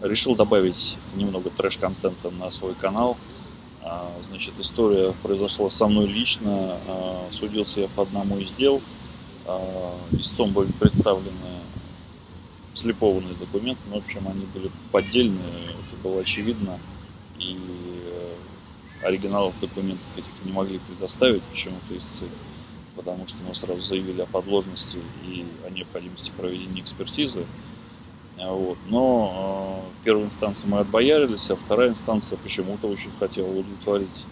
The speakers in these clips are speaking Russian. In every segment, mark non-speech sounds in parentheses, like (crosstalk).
решил добавить немного трэш-контента на свой канал. А, значит, история произошла со мной лично. А, судился я по одному из дел. Истцом были представлены слепованные документы, но, в общем, они были поддельные, это было очевидно. И э, оригиналов документов этих не могли предоставить почему-то истцы потому что мы сразу заявили о подложности и о необходимости проведения экспертизы. Вот. Но э, первой инстанции мы отбоярились, а вторая инстанция почему-то очень хотела удовлетворить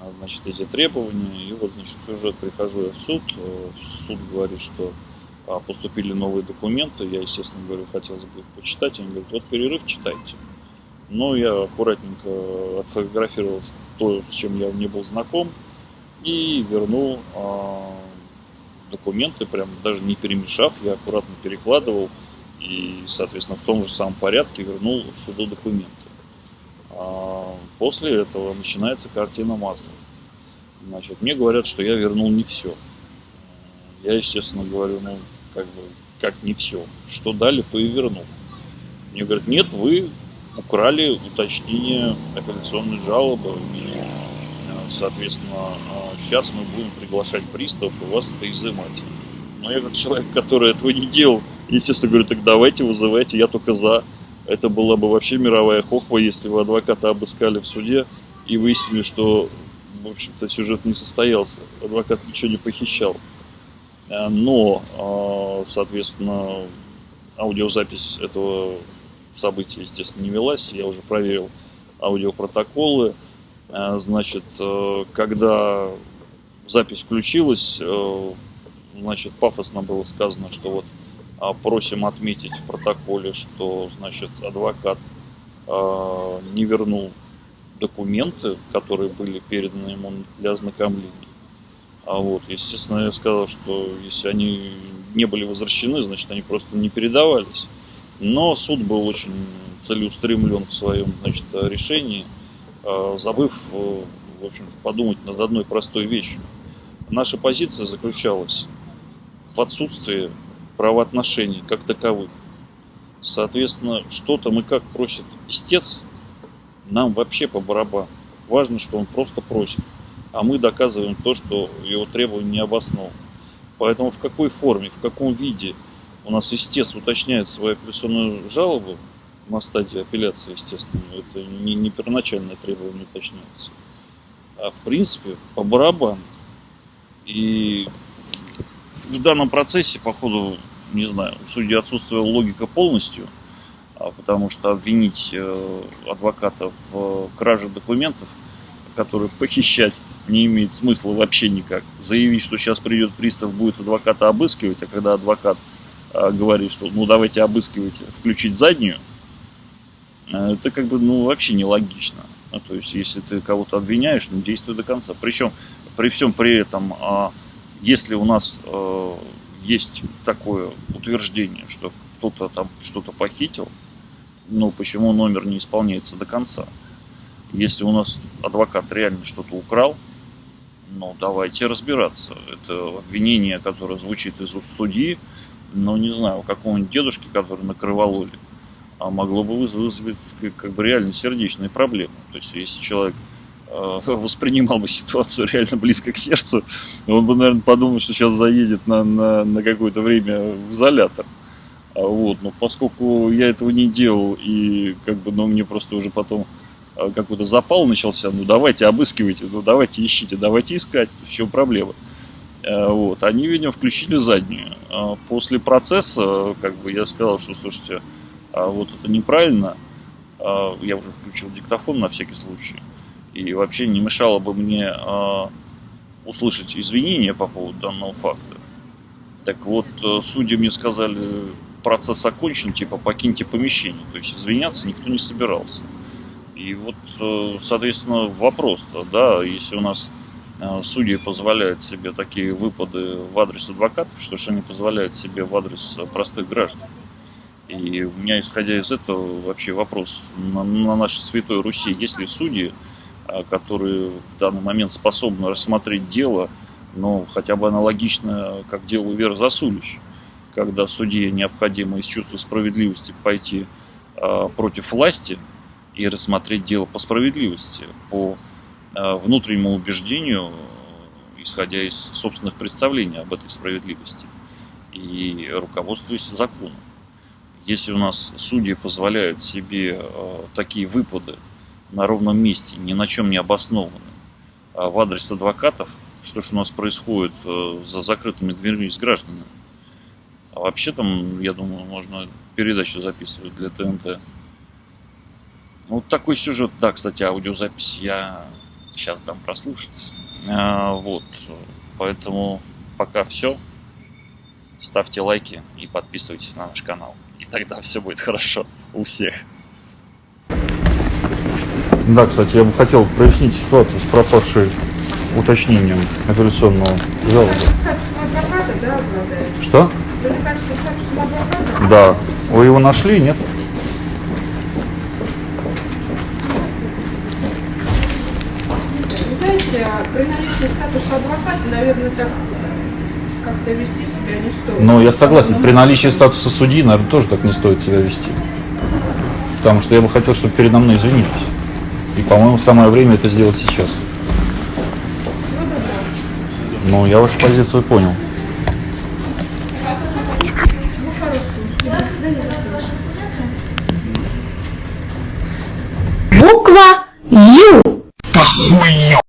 а, значит, эти требования. И вот, значит, уже прихожу я в суд. Э, суд говорит, что а, поступили новые документы. Я, естественно, говорю, хотелось бы их почитать. Они говорят, вот перерыв читайте. Но я аккуратненько отфотографировал то, с чем я не был знаком и вернул э, документы, прям даже не перемешав, я аккуратно перекладывал и, соответственно, в том же самом порядке вернул в суду документы. А после этого начинается картина масла. Значит, мне говорят, что я вернул не все. Я, естественно, говорю, ну, как бы, как не все. Что дали, то и вернул. Мне говорят, нет, вы украли уточнение апелляционной жалобы. И соответственно, сейчас мы будем приглашать приставов и вас это изымать. Но я как человек, который этого не делал, естественно, говорю, так давайте вызывайте, я только за. Это была бы вообще мировая хохва, если бы адвоката обыскали в суде и выяснили, что, в общем-то, сюжет не состоялся. Адвокат ничего не похищал. А, но, а, соответственно, аудиозапись этого события, естественно, не велась. Я уже проверил аудиопротоколы. А, значит, когда запись включилась, значит, пафосно было сказано, что вот просим отметить в протоколе, что, значит, адвокат а, не вернул документы, которые были переданы ему для ознакомления. А вот, естественно, я сказал, что если они не были возвращены, значит, они просто не передавались. Но суд был очень целеустремлен в своем значит, решении – Э, забыв, э, в общем подумать над одной простой вещью. Наша позиция заключалась в отсутствии правоотношений как таковых. Соответственно, что-то мы как просит истец, нам вообще по барабану. Важно, что он просто просит. А мы доказываем то, что его требования не обоснованы. Поэтому в какой форме, в каком виде у нас истец уточняет свою апелляционную жалобу, на стадии апелляции, естественно. Это не, не первоначальное требование уточняется. А в принципе по барабану. И в данном процессе, походу, не знаю, у судьи отсутствовала логика полностью, а потому что обвинить э, адвоката в краже документов, которые похищать не имеет смысла вообще никак. Заявить, что сейчас придет пристав, будет адвоката обыскивать, а когда адвокат э, говорит, что ну давайте обыскивайте, включить заднюю, Э, это как бы ну, вообще нелогично. Ну, то есть, если ты кого-то обвиняешь, ну, действуй до конца. Причем, при всем при этом, а, если у нас есть такое утверждение, что кто-то там что-то похитил, ну, почему номер не исполняется до конца? Если у нас адвокат реально что-то украл, ну, давайте разбираться. Это обвинение, которое звучит из уст судьи, ну, не знаю, у какого-нибудь дедушки, который накрывал улик а могло бы вызвать как бы реально сердечные проблемы. То есть, если человек (laughs) воспринимал бы ситуацию реально близко к сердцу, он бы, наверное, подумал, что сейчас заедет на, на, на какое-то время в изолятор. А вот, но поскольку я этого не делал, и как бы, ну, мне просто уже потом э, какой-то запал начался, ну, давайте обыскивайте, ну, давайте ищите, давайте искать, в чем проблема. Э, вот, они, видимо, включили заднюю. А после процесса, как бы, я сказал, что, слушайте, а вот это неправильно. Я уже включил диктофон на всякий случай. И вообще не мешало бы мне а, услышать извинения по поводу данного факта. Так вот, э, судьи мне сказали, процесс окончен, типа покиньте помещение. То есть извиняться никто не собирался. И вот, э, соответственно, вопрос-то, да, если у нас э, судьи позволяют себе такие выпады в адрес адвокатов, что же они позволяют себе в адрес простых граждан? И у меня, исходя из этого, вообще вопрос на, на нашей Святой Руси, есть ли судьи, которые в данный момент способны рассмотреть дело, ну, хотя бы аналогично, как делу Вера Засулич, когда судье необходимо из чувства справедливости пойти э, против власти и рассмотреть дело по справедливости, по э, внутреннему убеждению, исходя из собственных представлений об этой справедливости и руководствуясь законом. Если у нас судьи позволяют себе такие выпады на ровном месте, ни на чем не обоснованные, а в адрес адвокатов, что же у нас происходит э, за закрытыми дверьми с гражданами. А вообще там, я думаю, можно передачу записывать для ТНТ. Вот такой сюжет, да, кстати, аудиозапись я сейчас дам прослушать. А, вот, поэтому пока все. Ставьте лайки и подписывайтесь на наш канал. И тогда все будет хорошо у всех. Да, кстати, я бы хотел прояснить ситуацию с пропавшей уточнением да, обладает? Что? Да. Вы его нашли, нет? А при наличии статуса адвоката, наверное, так как-то вести себя не стоит. Ну, я согласен, при наличии статуса судьи, наверное, тоже так не стоит себя вести. Потому что я бы хотел, чтобы передо мной извинились. И, по-моему, самое время это сделать сейчас. Ну, я вашу позицию понял. Буква Ю. Похуй!